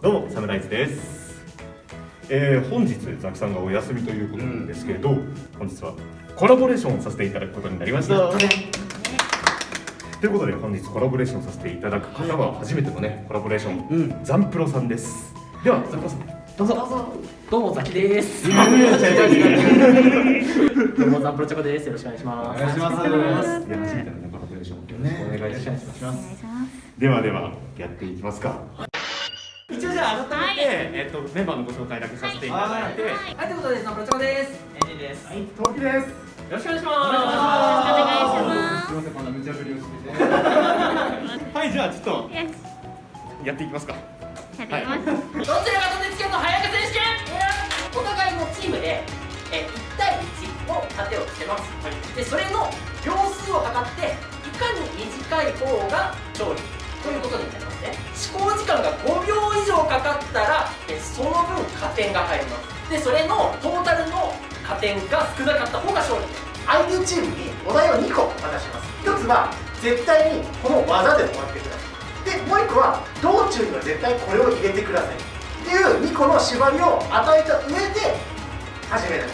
どうもサムライズです、えー、本日ザキさんがお休みということなんですけれど、本日はコラボレーションをさせていただくことになりました。ということで本日コラボレーションさせていただく方は初めてのねコラボレーション、うん。ザンプロさんです。ではザンプロさん。どうぞ。どうぞ。どうもザキです。どうもザンプロチョコです。よろしくお願いします。お願いします。いや初めてのねコラボレーションよろしくお願いします、します。ではではやっていきますかじゃあ改めて、えっとメンバーのご紹介だけさせていただいて、はい。ということでザンプロチョコです。エンジです。はいよトキです。ろしくお願いします。す。みませんこんな無茶ぶりをしてて。はいじゃあちょっとよしやっていきますか。やっていきます、どちらがとてつけの早く選手権お互いのチームでえ1対1の盾をつけます、でそれの秒数を測っていかに短い方が勝利ということになりますね。試行時間が5秒以上かかったらえその分加点が入ります。でそれのトータルの加点が少なかった方が勝利。相手チームにお題を2個渡します。1つは絶対にこの技で終わってください。でもう1個は道中には絶対これを入れてください。っていう2個の縛りを与えた上で始める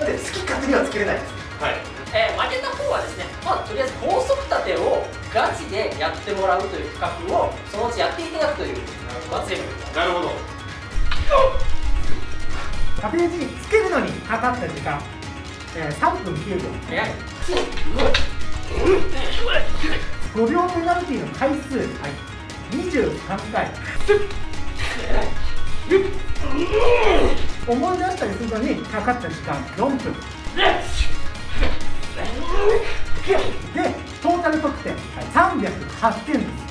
なので好き勝手にはつけれないです。はい。えー負けた方はですね、まあ、とりあえず高速立てをガチでやってもらうという企画をそのうちやっていただくという罰ゲームなるほど。縦打ちにつけるのにかかった時間、えー、3分9秒。早い。5秒ペナルティーの回数、23回。思い出したりするのにかかった時間4分。でトータル得点308点です。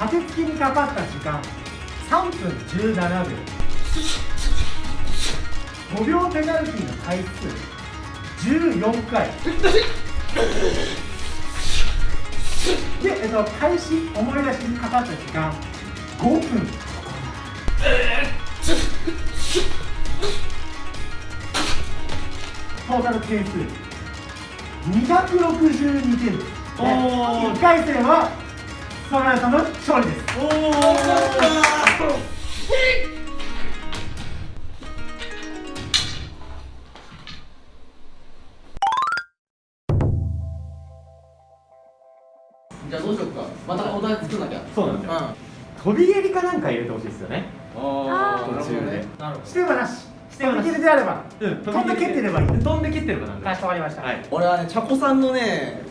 立て付けにかかった時間3分17秒。5秒ペナルティの回数14回。で、えっと、開始思い出しにかかった時間5分。トータル点数。262点ですおー。1回戦はソラさんの勝利です。おじゃあどうしようか。またお題作んなきゃ。そうなんだよ、うん。飛び蹴りかなんか入れてほしいですよね。あ途中でなるほど。してはなししてはなし飛び切りであればうん飛んで蹴ってればいい飛んで蹴ってればなんかしこまりました、はい。俺はねチャコさんのね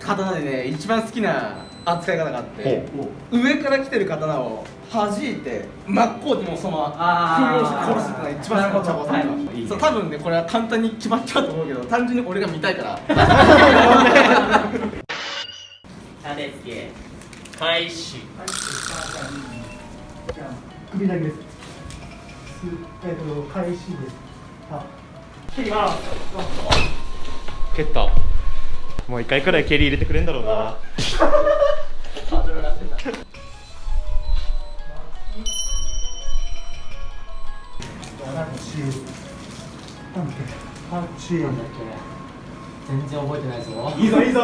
刀でね一番好きな扱い方があって上から来てる刀を弾いて真っ向にもうそのままあー。封をして殺すってのが一番好きなチャコさんが、はい。いい。そう多分ねこれは簡単に決まっちゃうと思うけど単純に俺が見たいから。立て付け開始。じゃあ首だけですすえっ、と開始です。あ蹴ります蹴った。もう一回くらい蹴り入れてくれんだろうな。八八 全然覚えてないぞ。いいぞいいぞ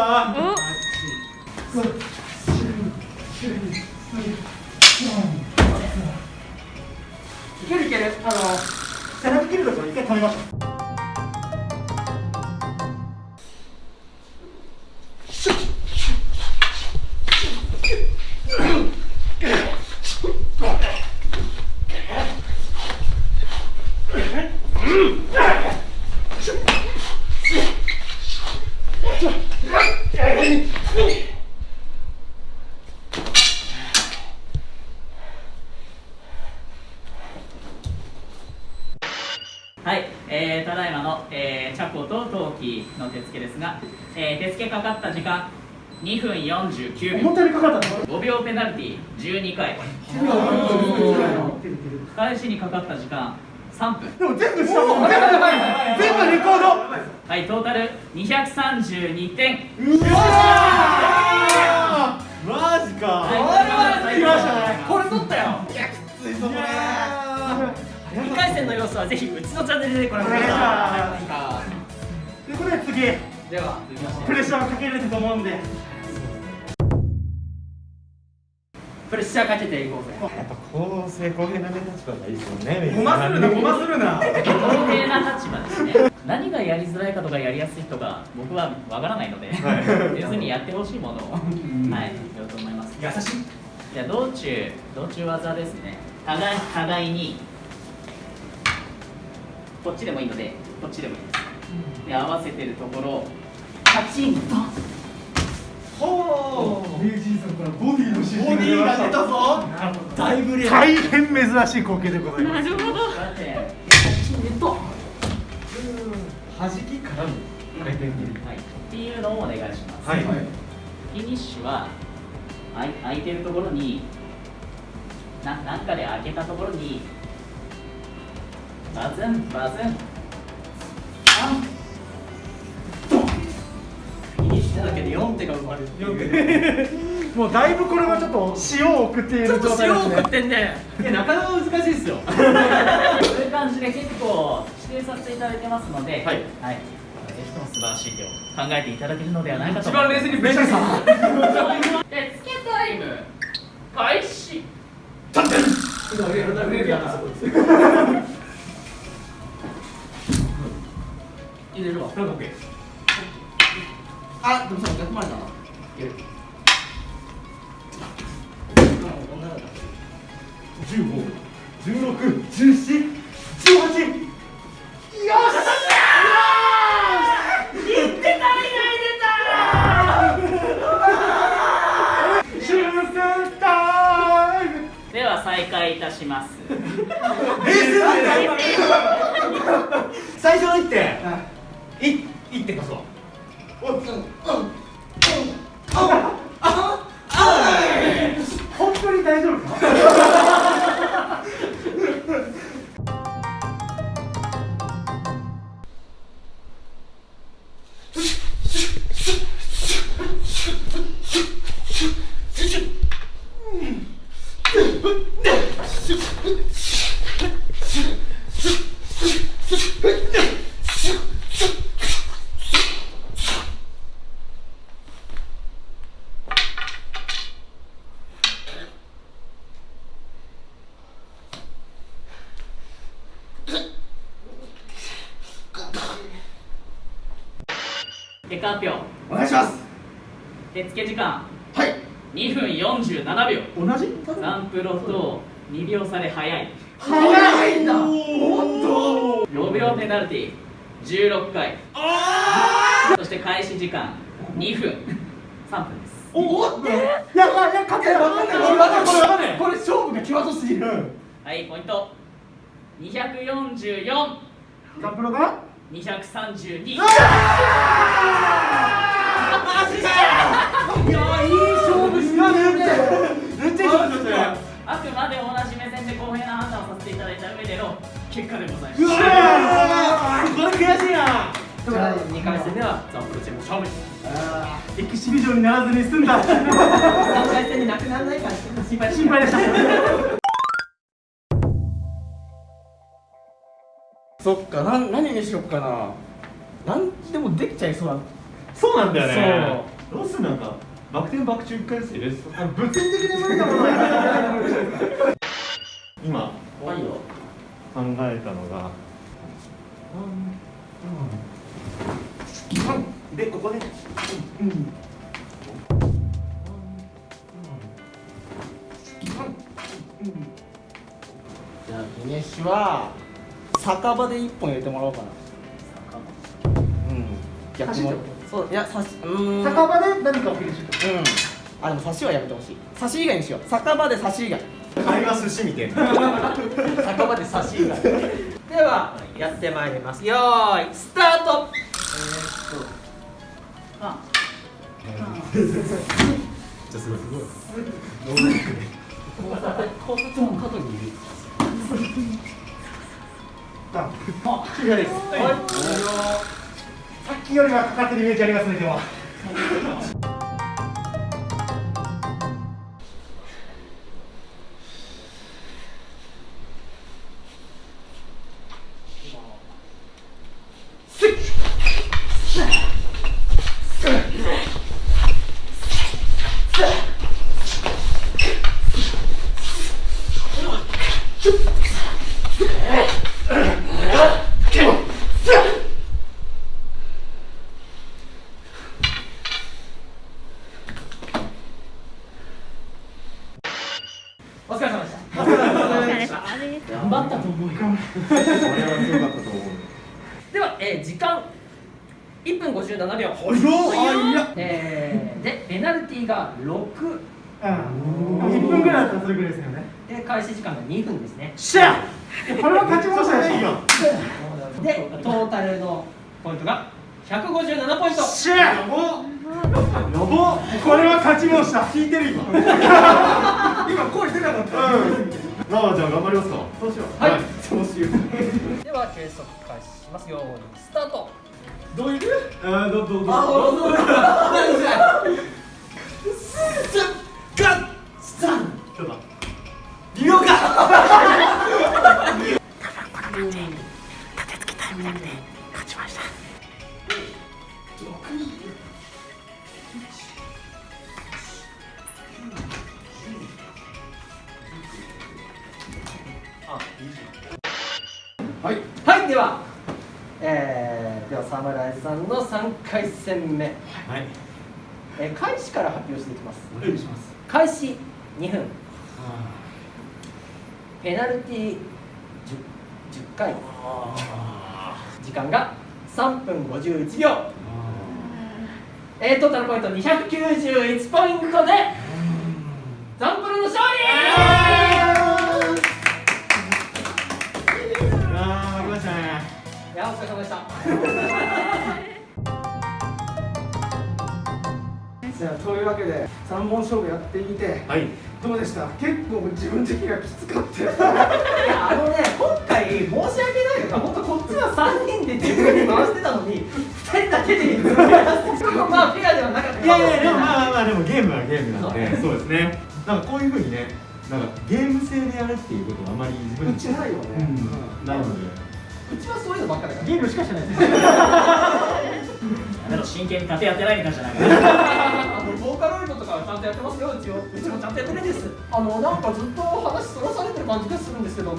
はい、えー、ただいまの、えー、チャコとトウキの手付けですが、えー、手付けかかった時間2分49秒。思ったよりかかったの？5秒ペナルティー12回。返しにかかった時間3分。でも全部したもん全部レコード。はいトータル232点。マジか。はい来ましたね。これ取ったよ2回戦の様子はぜひうちのチャンネルでご覧ください。ということで次ではプレッシャーをかけられると思うんで。プレッシャーかけていこうぜ。やっぱ公正公平なね立場がいいですよね ごまするなごまするな。公平な立場ですね。何がやりづらいかとかやりやすいとか僕はわからないので、別にやってほしいものを、はいやろうと思います。優しい。じゃあ道中道中技ですね。互い互いにこっちでもいいのでこっちでもいいです。で合わせてるところをパチンと。ほう。名人さんからボディの指示ボディが出たぞ。だいぶレア大変珍しい光景でございます。なるほど。さて弾きからの回転切り。はい、っていうのをお願いします、はいはい。フィニッシュはあい空いてるところにななんかで開けたところにバズンバズンあん。フィニッシュだけで4手が生まれるっていう。もうだいぶこれはちょっと塩を送っているちょっと状態ですね。塩を食ってんねいやなかなか難しいですよ。そういう感じで結構指定させていただいてますので、はい。ぜひとも素晴らしい手を考えていただけるのではないかと一番冷静にプレッシャーさで つけタイム開始入れるわ。あでもさ逆回りだな。15、16、17本結果発表。お願いします。手付け時間。はい。2分47秒。同じ？サンプロと2秒差で早い。早いんだおっと。5秒ペナルティ16回。そして開始時間。2分。3分です。おおっていやいやいや勝てわかんない。これわかんないこれわかんない。これ勝負が際どすぎる。はいポイント。244サンプロが？232いやいい勝負したねめっちゃいい勝負したねあくまで同じ目線で公平な判断をさせていただいた上での結果でございます。うわーこれ悔しいな。じゃあ2回戦ではザンプロチーム勝利エキシビジョンにならずに済んだ。3回戦になくならないか。心配でしたそっかなん何にしよっかな。なんでもできちゃいそうだそうなんだよね。ロスなんか。バク転バク中1回ずつ入物理的に無理なも今。はいよ。考えたのが。でここで。じゃあフィニッシュは酒場で一本入れてもらおうかな。うん。逆も。そういや刺しうーん。酒場で何かをフィニッシュうん。あでも刺しはやめてほしい。刺し以外にしよう。酒場で刺し以外。会話寿司みたいな酒場で差し以外。ではやってまいります。よーいスタート。あ。交差点の角にい るさっきよりはかかってるイメージありますねでも。お疲れ様でしたお疲れ様でした頑張ったと思うよこれは強かったと思うでは、えー時間1分57秒。えーでペナルティーが6うん。1分ぐらいだったらそれぐらいですよね。で開始時間が2分ですね。しゃこれは勝ちましたね でトータルのポイントが157ポイント。しゃやばこれは勝ちました聞いてる今。今声出なかった。まあじゃあ頑張りますか。どうしよう。はい。そうしようでは計測開始しますよーいスタートどういるあーどどどあどうぞ。何じゃガッサンちょっと。リオか。はいではえー、では侍さんの3回戦目、はい。えー開始から発表していきます。お願いします。開始2分。ペナルティー 10, 10回。時間が3分51秒。えー、トータルポイント291ポイントでわけで3本勝負やってみてはい。どうでした？結構自分的にはきつかったよ。いやあのね今回申し訳ないのが本当こっちは3人で自分に回してたのに2人だけで まあフェアではなかった。いやいやでもまあまあまあでもゲームはゲームなので。そう。ですね。なんかこういうふうにねなんかゲーム性でやるっていうことはあんまり自分うちないよね、うん。なので。うちはそういうのばっかだから。ゲームしかしてないです。真剣に盾やってないみたいじゃないかカロイドとかはちゃんとやってますようちをうちもちゃんとやってるんです。あのなんかずっと話そらされてる感じがするんですけど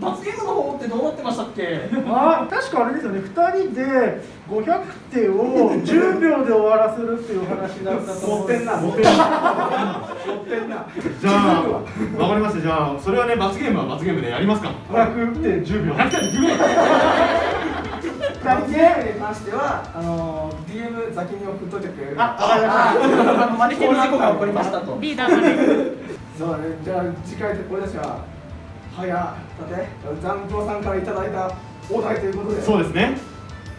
罰ゲームの方ってどうなってましたっけ？あ確かあれですよね。2人で500手を10秒で終わらせるっていう話だったと思持ってんな。持ってんな。じゃあわかりました。じゃあそれはね罰ゲームは罰ゲームでやりますか。500手10秒。100点10秒2人ゲームに関してはあの DM 先に送っといてくれる。ああのマネキンの事故が起こりました。とリーダーまでそうじゃあ次回で俺たちははやだってザンプロさんからいただいたお題ということでそうですね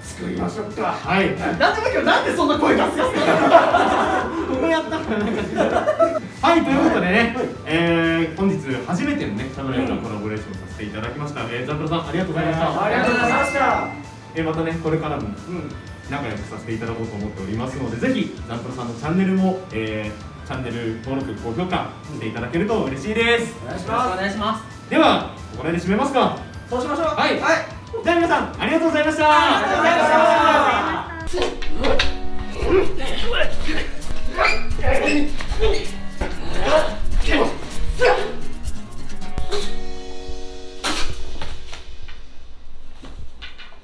作りましょうかはいなんでもいいけどなんでそんな声がすかすかこうやったはいということでね、えー、本日初めてのねサムライとコラボレーションさせていただきました、えー、ザンプロさんありがとうございましたありがとうございましたえまたねこれからも、仲良くさせていただこうと思っておりますのでぜひザンプロさんのチャンネルも、えー、チャンネル登録高評価していただけると嬉しいです。お願いしますお願いします。ではここら辺で締めますか。そうしましょう。はい、はい、じゃあ皆さんありがとうございました。ありがとうございました。う ん